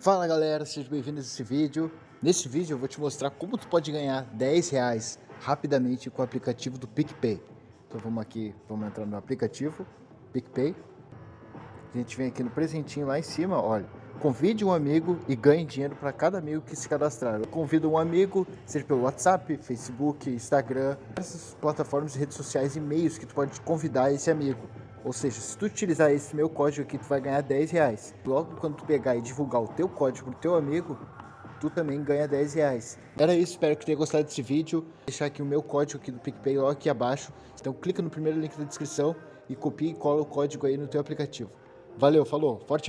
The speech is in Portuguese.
Fala galera, sejam bem-vindos a esse vídeo. Nesse vídeo eu vou te mostrar como tu pode ganhar 10 reais rapidamente com o aplicativo do PicPay. Então vamos aqui, vamos entrar no aplicativo PicPay. A gente vem aqui no presentinho lá em cima, olha. Convide um amigo e ganhe dinheiro para cada amigo que se cadastrar. Convido um amigo, seja pelo WhatsApp, Facebook, Instagram, essas plataformas de redes sociais e meios que tu pode convidar esse amigo. Ou seja, se tu utilizar esse meu código aqui, tu vai ganhar 10 reais. Logo quando tu pegar e divulgar o teu código pro teu amigo, tu também ganha 10 reais. Era isso, espero que tenha gostado desse vídeo. Vou deixar aqui o meu código aqui do PicPay logo aqui abaixo. Então clica no primeiro link da descrição e copia e cola o código aí no teu aplicativo. Valeu, falou, forte abraço.